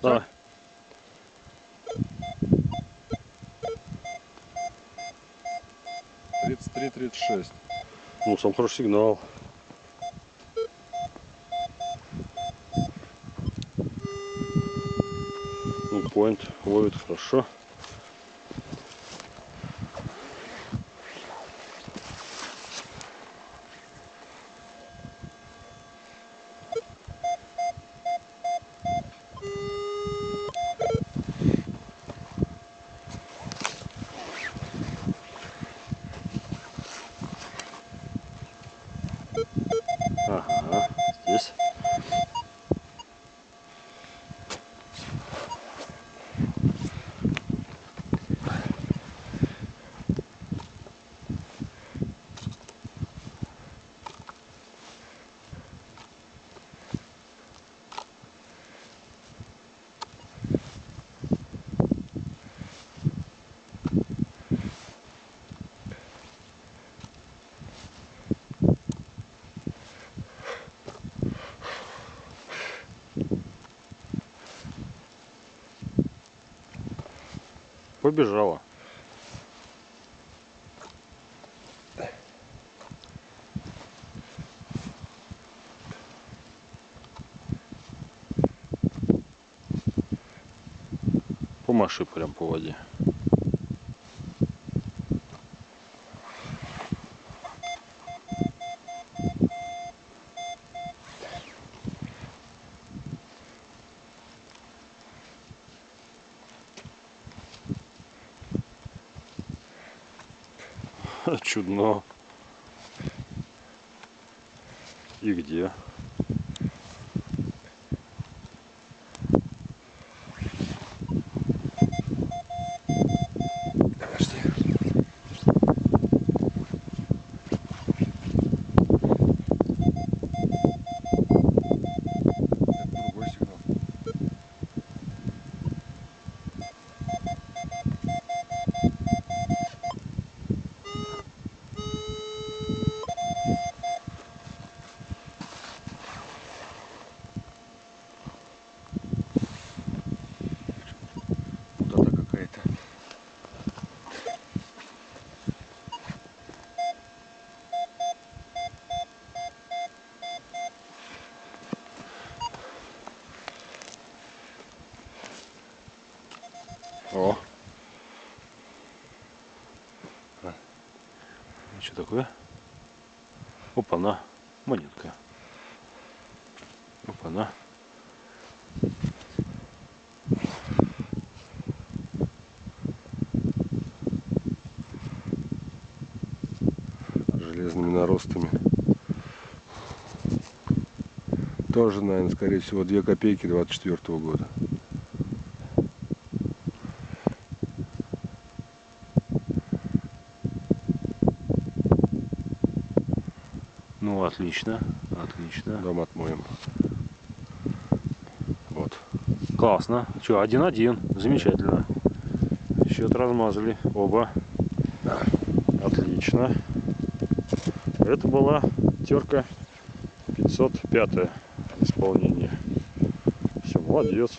Давай. Тридцать три, тридцать шесть. Ну, сам хороший сигнал. Ну, point ловит хорошо. Побежала. Помаши прям по воде. Чудно. И где? О. А. Ну, что такое? Опа-на. Монетка. Опа-на. железными наростами. Тоже, наверное, скорее всего, 2 копейки 24 года. Ну, отлично. Отлично. Дом отмоем. Вот. Классно. Что, один-один. Замечательно. Счет размазали. Оба. Отлично. Это была терка 505 исполнение. Все, молодец.